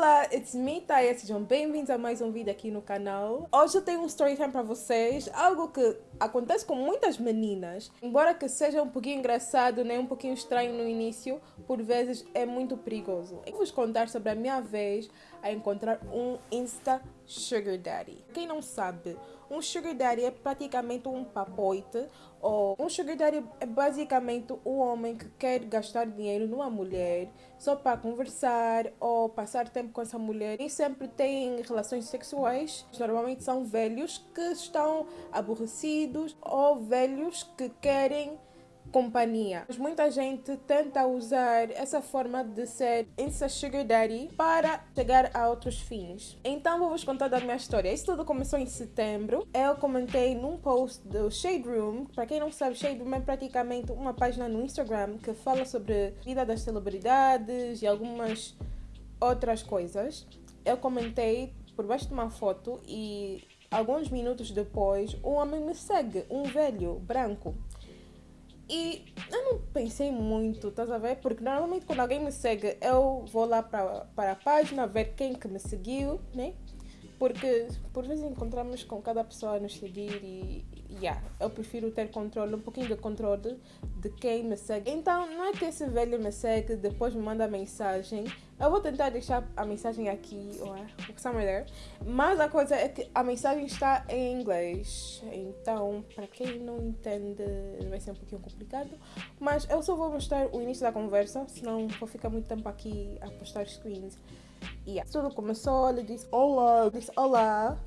Olá, it's me, Taya. Sejam bem-vindos a mais um vídeo aqui no canal. Hoje eu tenho um story time para vocês, algo que acontece com muitas meninas. Embora que seja um pouquinho engraçado, nem um pouquinho estranho no início, por vezes é muito perigoso. Eu vou vos contar sobre a minha vez a encontrar um Insta Sugar Daddy. Quem não sabe, um Sugar Daddy é praticamente um papoite, ou um Sugar Daddy é basicamente o homem que quer gastar dinheiro numa mulher só para conversar ou passar tempo com essa mulher. E sempre tem relações sexuais. Normalmente são velhos que estão aborrecidos ou velhos que querem companhia. Mas muita gente tenta usar essa forma de ser Insta Sugar Daddy para chegar a outros fins. Então vou-vos contar da minha história. Isso tudo começou em setembro. Eu comentei num post do Shade Room. Para quem não sabe, Shade Room é praticamente uma página no Instagram que fala sobre a vida das celebridades e algumas outras coisas. Eu comentei por baixo de uma foto e alguns minutos depois um homem me segue, um velho branco. E eu não pensei muito, estás a ver? Porque normalmente quando alguém me segue, eu vou lá para, a página ver quem que me seguiu, né? Porque por vezes encontramos com cada pessoa a nos seguir e, yeah, eu prefiro ter controle, um pouquinho de controle de quem me segue. Então, não é que esse velho me segue, depois me manda mensagem. Eu vou tentar deixar a mensagem aqui, ou somewhere there. Mas a coisa é que a mensagem está em inglês. Então, para quem não entende, vai ser um pouquinho complicado. Mas eu só vou mostrar o início da conversa, senão vou ficar muito tempo aqui a postar screens. E yeah. tudo começou, ele disse olá, disse olá,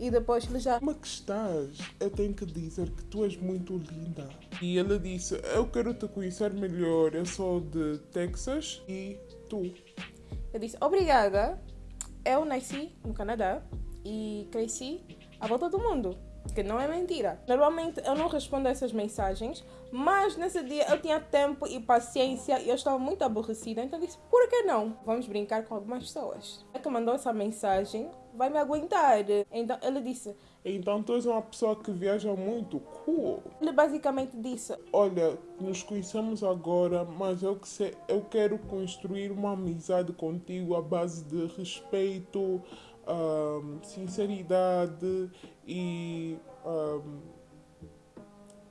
e depois ele já. Como é que estás? Eu tenho que dizer que tu és muito linda. E ele disse: Eu quero te conhecer melhor, eu sou de Texas e tu. Eu disse: Obrigada, eu nasci no Canadá e cresci à volta do mundo que não é mentira. Normalmente eu não respondo a essas mensagens, mas nesse dia eu tinha tempo e paciência e eu estava muito aborrecida, então disse, por que não? Vamos brincar com algumas pessoas. É que mandou essa mensagem, vai me aguentar. Então ele disse, então tu és uma pessoa que viaja muito, cool. Ele basicamente disse, olha, nos conhecemos agora, mas eu, que sei, eu quero construir uma amizade contigo à base de respeito, um, sinceridade e, um,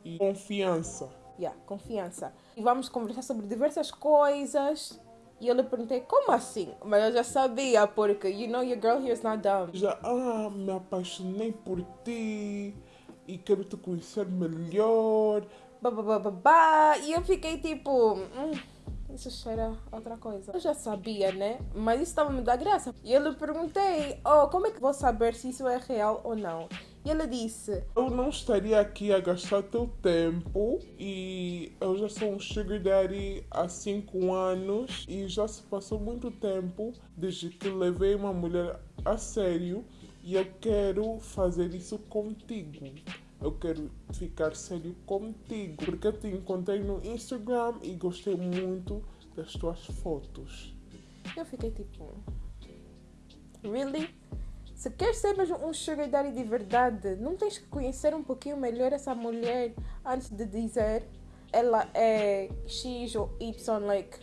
e confiança. Yeah, confiança. E vamos conversar sobre diversas coisas. E eu lhe perguntei, como assim? Mas eu já sabia, porque, you know, your girl here is not dumb. Já, ah, me apaixonei por ti e quero te conhecer melhor. Babá, e eu fiquei tipo, hum, isso cheira outra coisa. Eu já sabia, né? Mas isso estava me dar graça. E eu lhe perguntei, oh, como é que vou saber se isso é real ou não? E ele disse: Eu não estaria aqui a gastar teu tempo e eu já sou um sugar daddy há 5 anos e já se passou muito tempo desde que levei uma mulher a sério e eu quero fazer isso contigo eu quero ficar sério contigo. Porque eu te encontrei no Instagram e gostei muito das tuas fotos. Eu fiquei tipo. Really? Se queres ser mesmo um sugar daddy de verdade, não tens que conhecer um pouquinho melhor essa mulher antes de dizer ela é X ou Y, like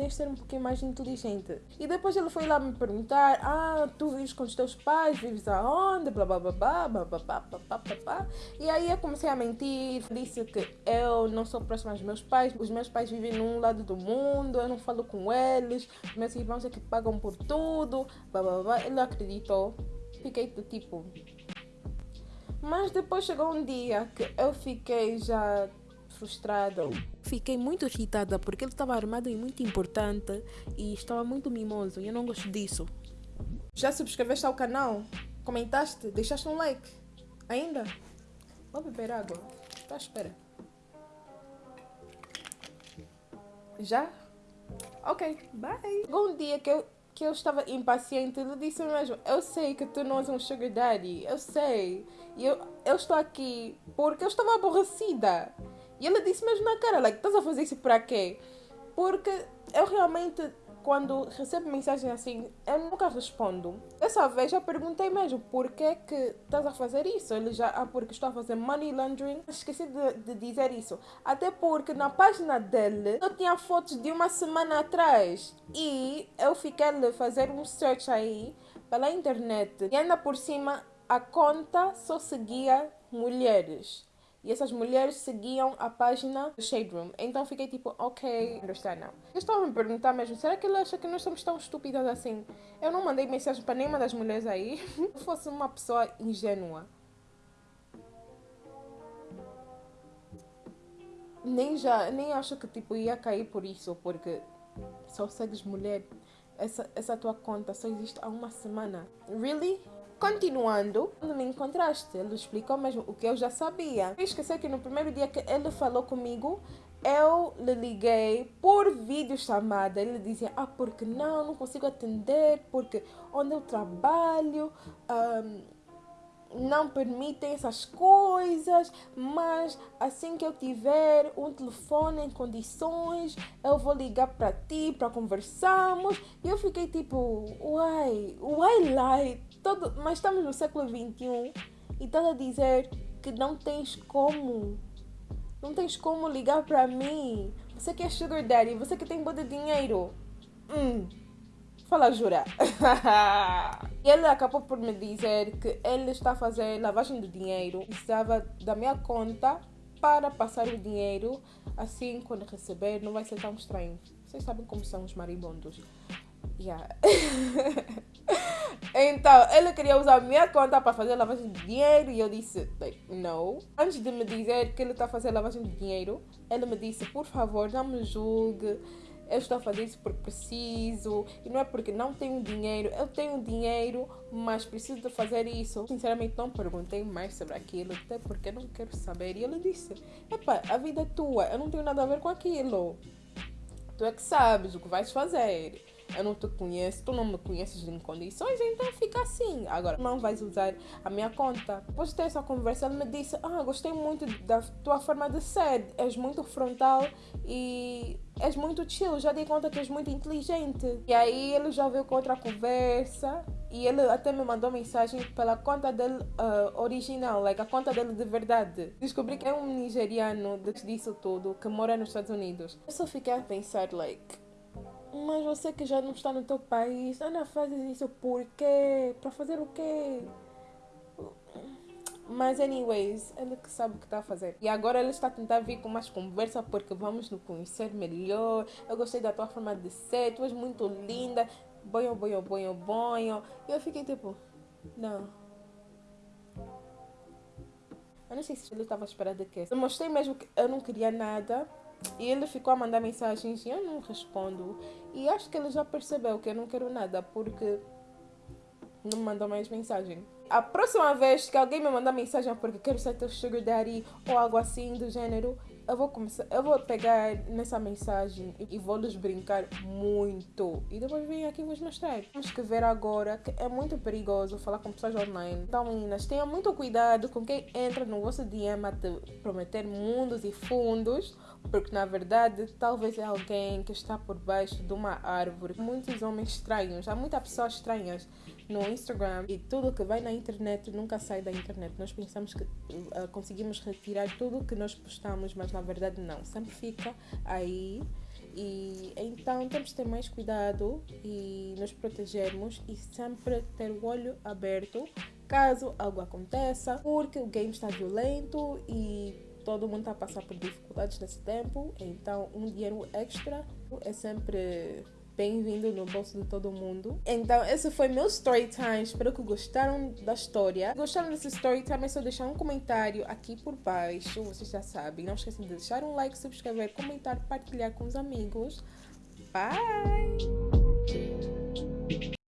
tens de ser um pouquinho mais inteligente. E depois ele foi lá me perguntar: Ah, tu vives com os teus pais, vives aonde? Blá blá blá blá blá blá blá blá blá blá. E aí eu comecei a mentir, disse que eu não sou próxima aos meus pais, os meus pais vivem num lado do mundo, eu não falo com eles, meus irmãos é que pagam por tudo, blá blá blá. Ele acreditou. Fiquei do tipo. Mas depois chegou um dia que eu fiquei já frustrada. Fiquei muito irritada porque ele estava armado e muito importante e estava muito mimoso e eu não gosto disso. Já subscreveste ao canal? Comentaste? Deixaste um like? Ainda? Vou beber água. Tá à espera. Já? Ok, bye. Um dia que eu, que eu estava impaciente, ele disse mesmo: Eu sei que tu não és um sugar daddy, eu sei. E eu, eu estou aqui porque eu estava aborrecida. E ele disse mesmo na cara, like, estás a fazer isso para quê? Porque eu realmente quando recebo mensagem assim, eu nunca respondo. Dessa vez eu perguntei mesmo por que que estás a fazer isso. Ele já, ah, porque estou a fazer money laundering. Esqueci de, de dizer isso. Até porque na página dele eu tinha fotos de uma semana atrás. E eu fiquei a fazer um search aí pela internet. E ainda por cima, a conta só seguia mulheres. E essas mulheres seguiam a página do Shade Room. Então fiquei tipo, ok, understand now. Eu estava a me perguntar mesmo, será que ele acha que nós somos tão estúpidas assim? Eu não mandei mensagem para nenhuma das mulheres aí. Se fosse uma pessoa ingênua. Nem já, nem acho que tipo ia cair por isso, porque só segues mulher. Essa, essa tua conta só existe há uma semana. Really? Continuando, quando me encontraste, ele explicou mesmo o que eu já sabia. Esqueci que no primeiro dia que ele falou comigo, eu lhe liguei por videochamada. Ele dizia, ah, porque não, não consigo atender, porque onde eu trabalho... Um, não permitem essas coisas, mas assim que eu tiver um telefone em condições, eu vou ligar para ti para conversarmos. E eu fiquei tipo, uai, uai lie, todo, mas estamos no século 21 e estás a dizer que não tens como, não tens como ligar para mim. Você que é sugar daddy, você que tem boa de dinheiro. Hum, fala jura. ele acabou por me dizer que ele está a fazer lavagem de dinheiro, precisava da minha conta para passar o dinheiro, assim quando receber não vai ser tão estranho. Vocês sabem como são os marimbondos. Yeah. então, ele queria usar a minha conta para fazer lavagem de dinheiro e eu disse, like, no. Antes de me dizer que ele está fazer lavagem de dinheiro, ele me disse, por favor, não me julgue eu estou a fazer isso porque preciso e não é porque não tenho dinheiro. Eu tenho dinheiro, mas preciso de fazer isso. Sinceramente, não perguntei mais sobre aquilo, até porque não quero saber. E ele disse: Epa, a vida é tua, eu não tenho nada a ver com aquilo. Tu é que sabes o que vais fazer eu não te conheço, tu não me conheces em condições, então fica assim. Agora, não vais usar a minha conta. Depois de ter essa conversa, ele me disse: Ah, gostei muito da tua forma de ser, és muito frontal e és muito chill. Já dei conta que és muito inteligente. E aí ele já veio com outra conversa. E ele até me mandou mensagem pela conta dele uh, original, like a conta dele de verdade. Descobri que é um nigeriano disso tudo que mora nos Estados Unidos. Eu só fiquei a pensar, like, mas você que já não está no teu país, Ana, faz isso por quê? Para fazer o quê? Mas, anyways, ele que sabe o que está a fazer. E agora ele está a tentar vir com mais conversa porque vamos nos conhecer melhor. Eu gostei da tua forma de ser, tu és muito linda. Bonho, bonho, bonho, bonho. E eu fiquei tipo, não. Eu não sei se ele estava esperando que. Eu mostrei mesmo que eu não queria nada. E ele ficou a mandar mensagens e eu não respondo. E acho que ele já percebeu que eu não quero nada porque não me mandou mais mensagem. A próxima vez que alguém me mandar mensagem porque quero ser teu sugar daddy ou algo assim do gênero, eu vou começar, eu vou pegar nessa mensagem e vou lhes brincar muito. E depois venho aqui vos mostrar. Temos que ver agora que é muito perigoso falar com pessoas online. Então, meninas, tenham muito cuidado com quem entra no vosso DM te prometer mundos e fundos porque na verdade talvez é alguém que está por baixo de uma árvore. Muitos homens estranhos, há muitas pessoas estranhas no Instagram e tudo que vai na internet nunca sai da internet. Nós pensamos que uh, conseguimos retirar tudo que nós postamos, mas na verdade não, sempre fica aí. E então temos que ter mais cuidado e nos protegermos e sempre ter o olho aberto caso algo aconteça, porque o game está violento e todo mundo está a passar por dificuldades nesse tempo, então um dinheiro extra é sempre bem-vindo no bolso de todo mundo. Então, esse foi meu story time. Espero que gostaram da história. Gostaram desse story time? É só deixar um comentário aqui por baixo. Vocês já sabem. Não esqueçam de deixar um like, subscrever, comentar, partilhar com os amigos. Bye!